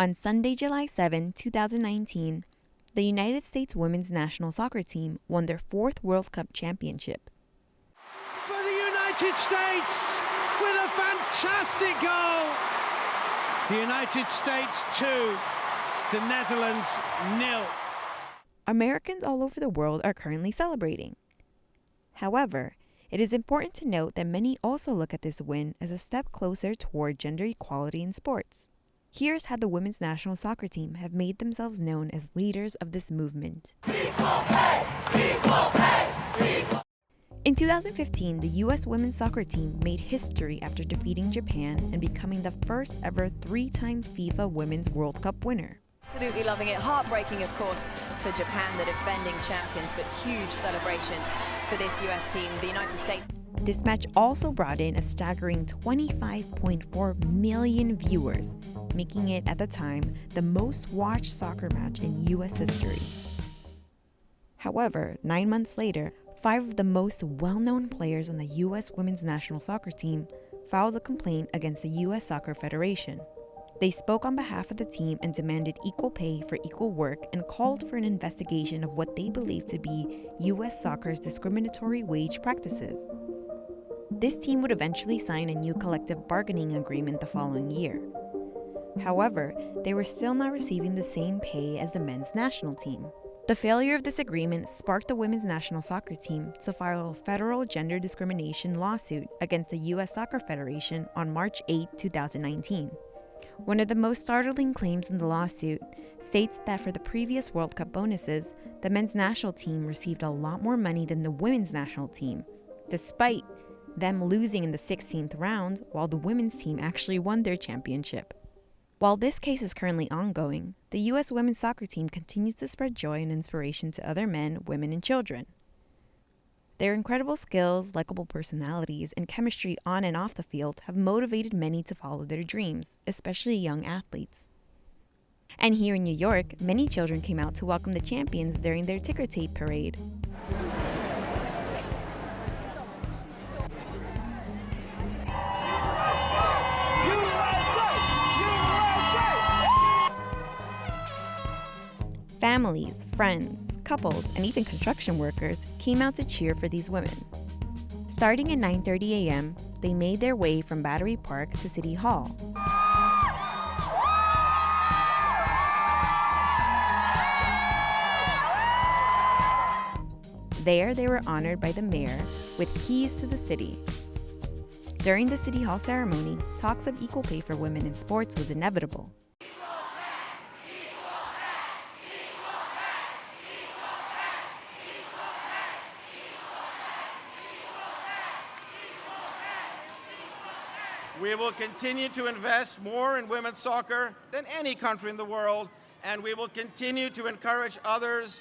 On Sunday, July 7, 2019, the United States women's national soccer team won their fourth World Cup championship. For the United States with a fantastic goal. The United States 2, the Netherlands nil. Americans all over the world are currently celebrating. However, it is important to note that many also look at this win as a step closer toward gender equality in sports. Here's how the women's national soccer team have made themselves known as leaders of this movement. Equal pay, equal pay, in 2015, the U.S. women's soccer team made history after defeating Japan and becoming the first ever three-time FIFA Women's World Cup winner. Absolutely loving it. Heartbreaking, of course, for Japan, the defending champions, but huge celebrations for this U.S. team, the United States. This match also brought in a staggering 25.4 million viewers, making it at the time the most watched soccer match in U.S. history. However, nine months later, five of the most well known players on the U.S. women's national soccer team filed a complaint against the U.S. Soccer Federation. They spoke on behalf of the team and demanded equal pay for equal work and called for an investigation of what they believed to be U.S. soccer's discriminatory wage practices. This team would eventually sign a new collective bargaining agreement the following year. However, they were still not receiving the same pay as the men's national team. The failure of this agreement sparked the women's national soccer team to file a federal gender discrimination lawsuit against the U.S. Soccer Federation on March 8, 2019. One of the most startling claims in the lawsuit states that for the previous World Cup bonuses, the men's national team received a lot more money than the women's national team, despite them losing in the 16th round while the women's team actually won their championship. While this case is currently ongoing, the U.S. women's soccer team continues to spread joy and inspiration to other men, women, and children. Their incredible skills, likable personalities, and chemistry on and off the field have motivated many to follow their dreams, especially young athletes. And here in New York, many children came out to welcome the champions during their ticker tape parade. Families, friends, couples, and even construction workers came out to cheer for these women. Starting at 9.30 a.m., they made their way from Battery Park to City Hall. There, they were honored by the mayor with keys to the city. During the City Hall ceremony, talks of equal pay for women in sports was inevitable. We will continue to invest more in women's soccer than any country in the world, and we will continue to encourage others,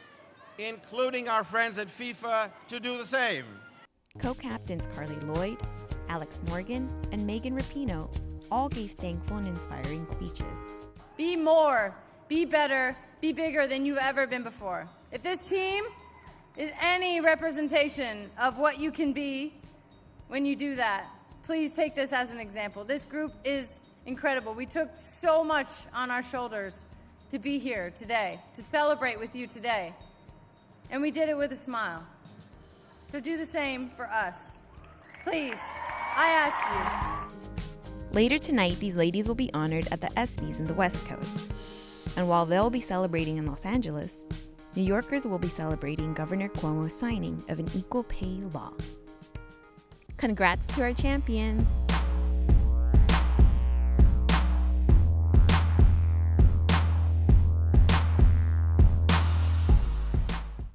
including our friends at FIFA, to do the same. Co-captains Carli Lloyd, Alex Morgan, and Megan Rapinoe all gave thankful and inspiring speeches. Be more, be better, be bigger than you've ever been before. If this team is any representation of what you can be when you do that, please take this as an example. This group is incredible. We took so much on our shoulders to be here today, to celebrate with you today. And we did it with a smile. So do the same for us. Please, I ask you. Later tonight, these ladies will be honored at the ESPYs in the West Coast. And while they'll be celebrating in Los Angeles, New Yorkers will be celebrating Governor Cuomo's signing of an equal pay law. Congrats to our champions!